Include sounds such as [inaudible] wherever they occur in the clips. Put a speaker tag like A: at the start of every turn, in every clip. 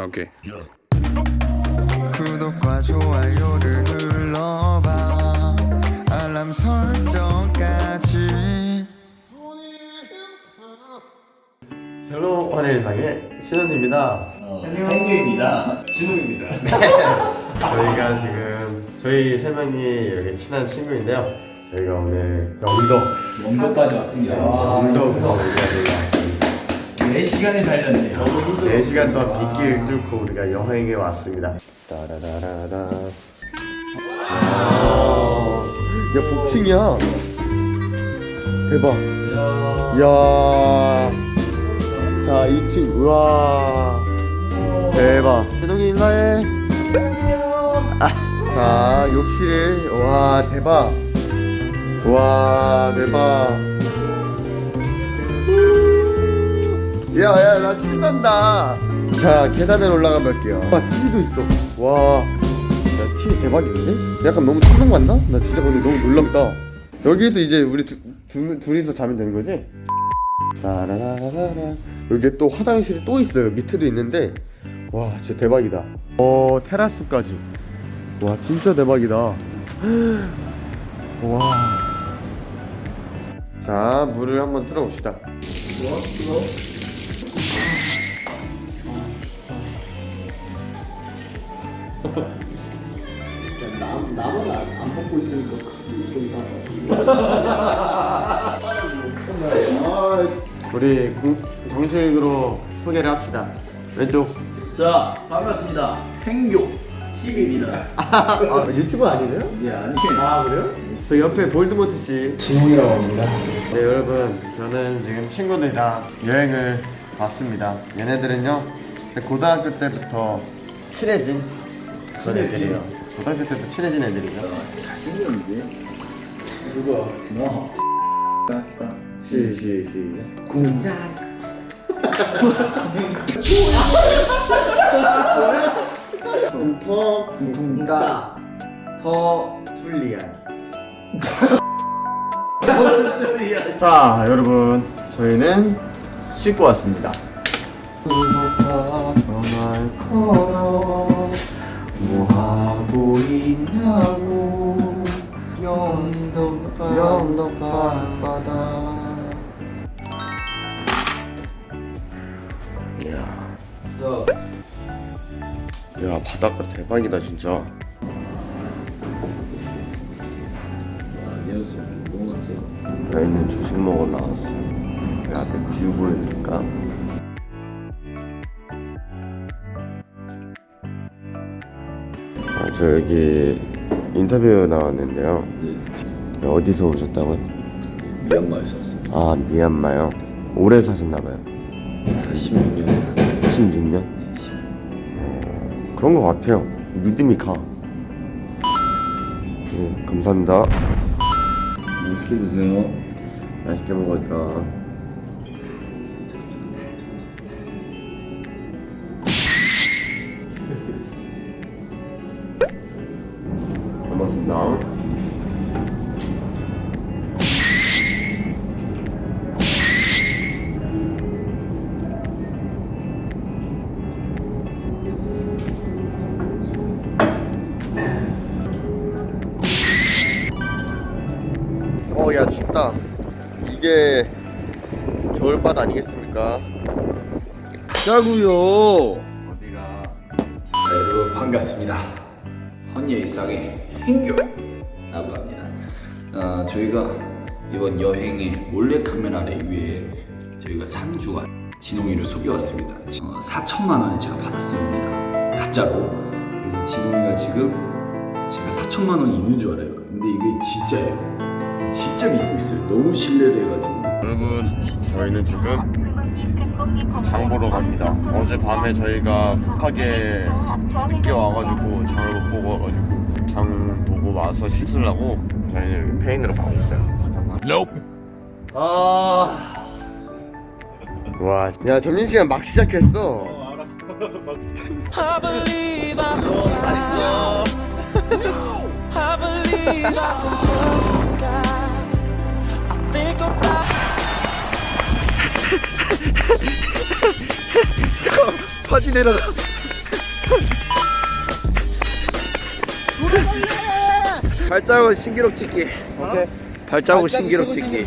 A: 아, 오케이.
B: 구독과 좋아요를 눌러봐 알람 설정까지
C: 샬롬 환일상의 신원입니다.
D: hengy입니다. 진웅입니다. [laughs]
C: 저희가 지금 저희 세 명이 이렇게 친한 친구인데요. 저희가 오늘 영덕
D: 영도까지 왔습니다. 와,
C: 영덕 거기까지
D: 4시간을 달렸네요. 너무 힘들었어요.
C: 4시간 동안 빗길 뚫고 우리가 여행에 왔습니다. 따라라라라. 야, 야 복층이야. 대박. 야. 자, 2층. 우와. 대박. 제동이 인사해. 아, 자, 욕실. 와, 대박. 와, 대박. 야, 야, 나 신난다. 자, 계단에 올라가 볼게요. 와, TV도 있어. 와, 야, TV 대박인데? 약간 너무 충동 간다? 나 진짜 근데 너무 놀랍다. 여기에서 이제 우리 두, 두, 둘이서 자면 되는 거지? 라라라라라. 여기 또 화장실이 또 있어요. 밑에도 있는데, 와, 진짜 대박이다. 어, 테라스까지. 와, 진짜 대박이다. [gasps] 와. 자, 물을 한번 틀어봅시다. 우리 공- 정식으로 소개를 합시다. 왼쪽.
D: 자, 반갑습니다. 행교 TV입니다. [laughs]
C: 아 유튜브 아니세요?
D: 예, 아니.
C: 아 그래요? 저 옆에 볼드모트 씨.
D: 진웅이라고 합니다.
C: 네 여러분 저는 지금 친구들이랑 여행을 왔습니다. 얘네들은요 고등학교 때부터 친해진 그런 애들이에요. 고등학교 때부터 친해진 애들이죠.
D: 잘생겼는데?
C: 누가?
D: 뭐? 합시다.
C: 시, 시, 시작.
D: 군단.
C: kum터
D: 군다. 더.
C: 툴리안. 자 여러분 저희는 씻고 왔습니다. 있냐고 영덕. 이야. 야 바닷가 대박이다 진짜.
D: 안녕하세요. 뭐 같아요?
C: 저희는 조식 먹으러 나왔어요. 그 앞에 view 보여줄까? 저 여기 인터뷰 나왔는데요.
D: 예,
C: 어디서 오셨다고요?
D: 미얀마에서 왔습니다.
C: 아 미얀마요. 오래 사셨나봐요.
D: 16년.
C: 16년? 그런 것 같아요. 믿음이 가. 네, 감사합니다.
D: 맛있게 드세요.
C: 맛있게 먹었다. 바다 아니겠습니까?
D: 짜구요.
C: 어디가?
D: 여러분 반갑습니다. 헌예 일상의 행교라고 합니다. 아, 저희가 이번 여행의 몰래 카메라를 위해 저희가 3주간 진홍이를 속여왔습니다. 어, 4천만 원을 제가 받았습니다. 가짜로. 그래서 진홍이가 지금 제가 4천만 원이 있는 줄 알아요. 근데 이게 진짜예요. 진짜 믿고 있어요. 너무 신뢰를 해가지고.
C: 여러분, 저희는 지금 장 보러 갑니다. 어젯밤에 저희가 급하게 늦게 와가지고 장을 못 보고 와가지고 장 보고 와서 씻으려고 저희는 페인으로 가고 있어요.
D: 아.
C: 와, 야 점심시간 막 시작했어.
E: I believe I can [laughs]
C: 바지 내려가.
D: 발자국 신기록 찍기.
C: 오케이.
D: 발자국 신기록 찍기.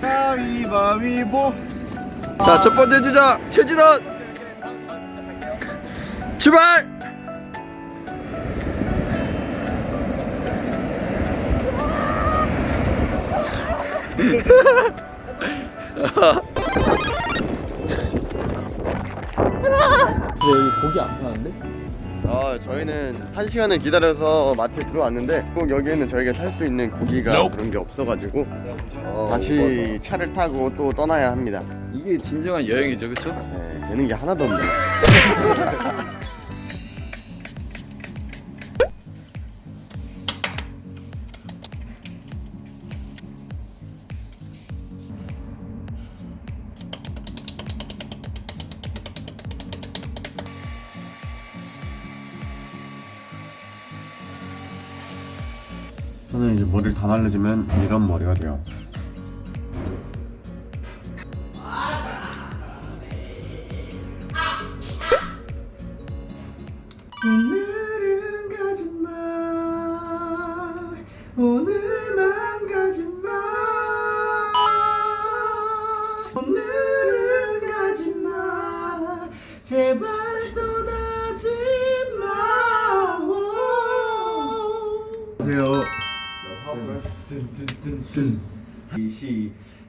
C: 가위바위보.
D: 자, 첫 번째 주자 최진원. 출발. [laughs]
C: 아 저희는 한 시간을 기다려서 마트에 들어왔는데 꼭 여기에는 저희가 살 수 있는 고기가 그런 게 없어가지고 다시 차를 타고 또 떠나야 합니다.
D: 이게 진정한 여행이죠, 그렇죠?
C: 네, 되는 게 하나도 없네. [laughs] 저는 이제 머리를 다 말려주면 이런 머리가 돼요. 오늘은 가지마 오늘만 가지마 오늘은 가지마 제발 떠나지마 안녕하세요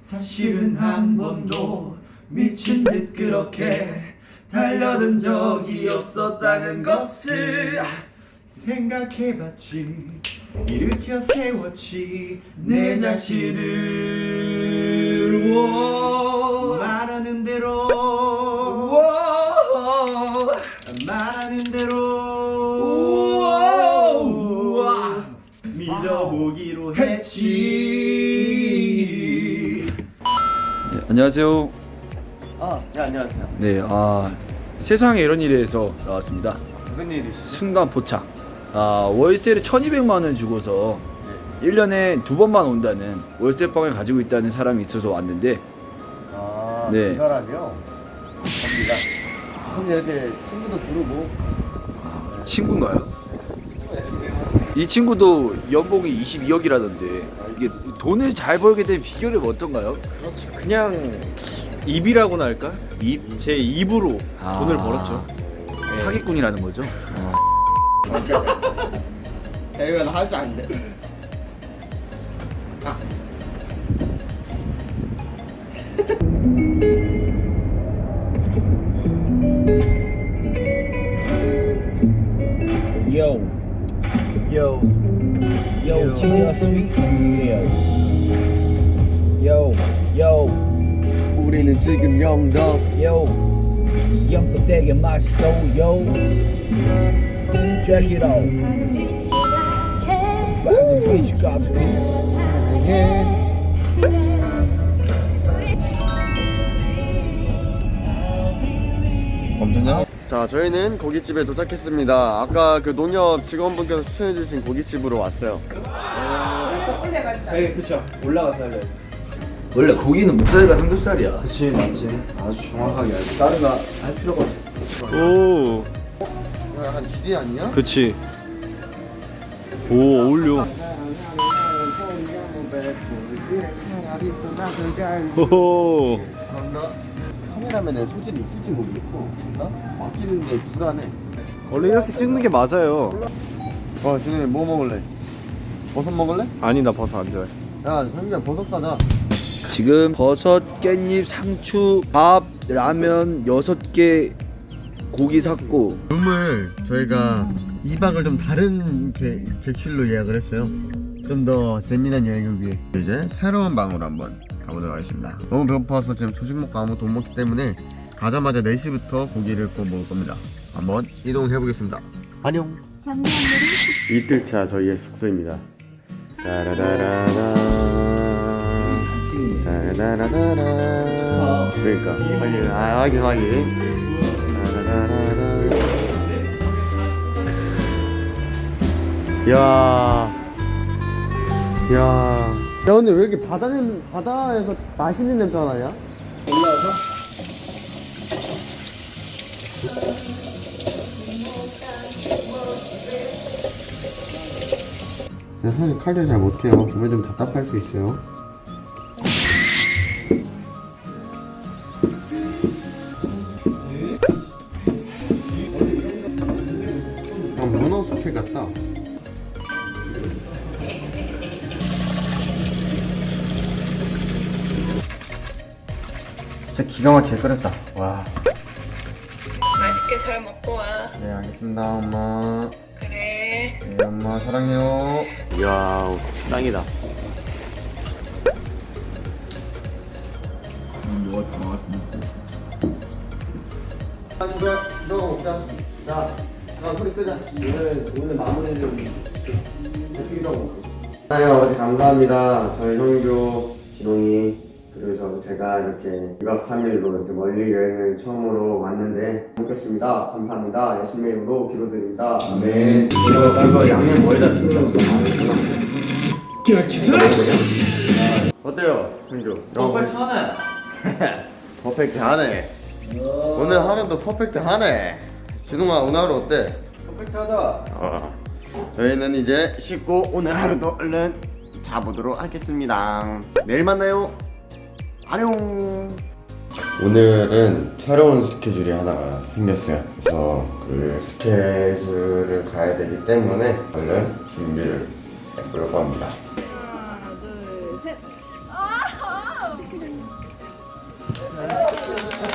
A: 사실은 한 번도 미친 듯 그렇게 달려든 적이 없었다는 것을 생각해봤지. 일으켜 세웠지. 내 자신을 워. 말하는 대로
D: 안녕하세요.
C: 아, 네 안녕하세요
D: 네, 아 세상에 이런 일에서 나왔습니다.
C: 무슨 일이시죠?
D: 순간 포착. 아 월세를 1,200만 원 주고서 1년에 두 번만 온다는 월세방을 가지고 있다는 사람이 있어서 왔는데
C: 아,
D: 네.
C: 그 사람이요? 접니다. 근데 이렇게 친구도 부르고
D: 친구인가요? 이 친구도 연봉이 22억이라던데 이게 돈을 잘 벌게 된 비결이 어떤가요?
A: 그냥 입이라고나 할까? 입? 제 입으로
D: 아.
A: 돈을 벌었죠
D: 사기꾼이라는 거죠. [laughs]
C: 야, 이거 나할줄 아는데.
F: Yo,
A: Yo
F: yo, genius sweet. Yo, yo,
C: 우리는 지금 영덕.
F: yo. 이 영도 되게 맛있어, yo. Check it out. 빨간 빛이 가
C: 자, 저희는 고깃집에 도착했습니다. 아까 그 농협 직원분께서 추천해주신 고깃집으로 왔어요.
A: 네 그쵸 올라가서 할래요
D: 원래 고기는 목살과 삼겹살이야. 그치 맞지. 아주 정확하게 알지. 다른 거할 필요가 없어.
A: 오
C: 약간 기대 아니야?
A: 그치 오 어울려 호호
C: 나 카메라맨의 소질이 있을지 모르겠어. 나 맡기는데 불안해.
A: 원래 이렇게 찍는 게 맞아요
C: 와, 진우 뭐 먹을래? 버섯 먹을래?
A: 아니 나 버섯 안 좋아해
C: 야, 형님 버섯 사자.
D: 지금 버섯, 깻잎, 상추, 밥, 라면 6개 고기 샀고
C: 룸을 저희가 2박을 좀 다른 개, 객실로 예약을 했어요. 좀 더 재미난 여행을 위해 이제 새로운 방으로 한번 가보도록 하겠습니다. 너무 배고파서 지금 조식 먹고 아무것도 못 먹기 때문에 가자마자 4시부터 고기를 구워 먹을 겁니다. 한번 이동해 보겠습니다. 안녕. 이틀차 저희의 숙소입니다. 따라라라라. 그러니까 확인, 아 확인 확인. 따라라라라. 야, 야, 야 근데 왜 이렇게 바다 냄, 바다에서 맛있는 냄새가 나냐? 올라와서? 사실 칼질 잘 못해요 몸에 좀 답답할 수 있어요 아, 문어 스킬 같다 진짜 기가 막히게 끓였다. 와.
G: 맛있게 잘 먹고 와.
C: 네, 알겠습니다, 엄마.
G: 그래.
C: 네, 엄마 사랑해요.
A: 이야 짱이다.
C: 아, 이거 이거 먹자. 자, 자, 소리 끄자.
A: 오늘 오늘 마무리를
C: 이거 먹고. 하나님 아버지 감사합니다. 저희 형규, 진홍이 저 제가 이렇게 2박 3일로 이렇게 멀리 여행을 처음으로 왔는데 먹겠습니다. 감사합니다. 예수님의 이름으로 기도드립니다. 아멘. 이거 양념 뭐에다 틀었어? 어때요, 형규? 퍼펙트 하네. [laughs] 퍼펙트 하네. 오늘 하루도 퍼펙트 하네. 진홍아 오늘 하루 어때? 퍼펙트 하다. 저희는 이제 씻고 오늘 하루도 얼른 자보도록 하겠습니다. 내일 만나요. 안녕. 오늘은 새로운 스케줄이 하나가 생겼어요. 그래서 그 스케줄을 가야 되기 때문에 얼른 준비를 해보려고 합니다.